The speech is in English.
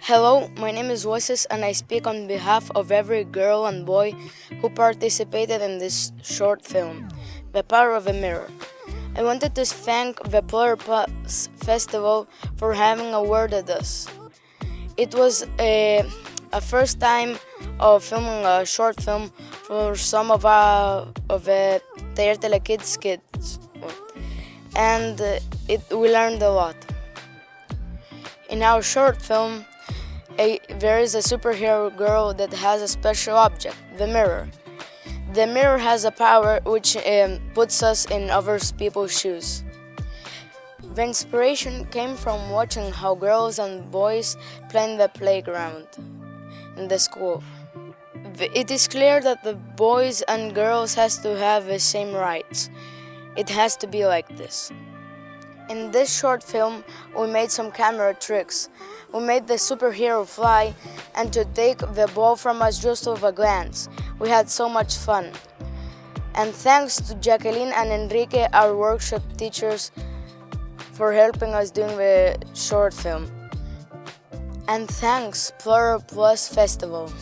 Hello, my name is Wasis and I speak on behalf of every girl and boy who participated in this short film, The Power of a Mirror. I wanted to thank the Plural Plus Festival for having awarded us. It was a, a first time of filming a short film for some of our of the Taller Tele Kids kids, and eh, it, we learned a lot. In our short film, a, there is a superhero girl that has a special object, the mirror. The mirror has a power which um, puts us in other people's shoes. The inspiration came from watching how girls and boys play in the playground in the school. It is clear that the boys and girls has to have the same rights. It has to be like this. In this short film, we made some camera tricks. We made the superhero fly and to take the ball from us just with a glance. We had so much fun. And thanks to Jacqueline and Enrique, our workshop teachers, for helping us doing the short film. And thanks Plural Plus Festival.